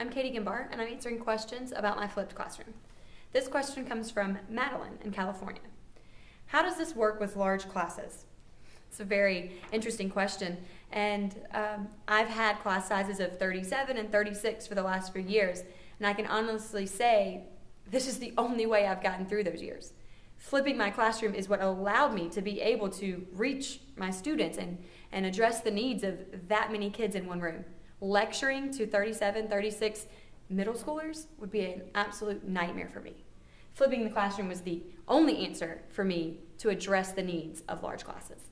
I'm Katie Gimbar, and I'm answering questions about my flipped classroom. This question comes from Madeline in California. How does this work with large classes? It's a very interesting question, and um, I've had class sizes of 37 and 36 for the last few years, and I can honestly say this is the only way I've gotten through those years. Flipping my classroom is what allowed me to be able to reach my students and, and address the needs of that many kids in one room. Lecturing to 37, 36 middle schoolers would be an absolute nightmare for me. Flipping the classroom was the only answer for me to address the needs of large classes.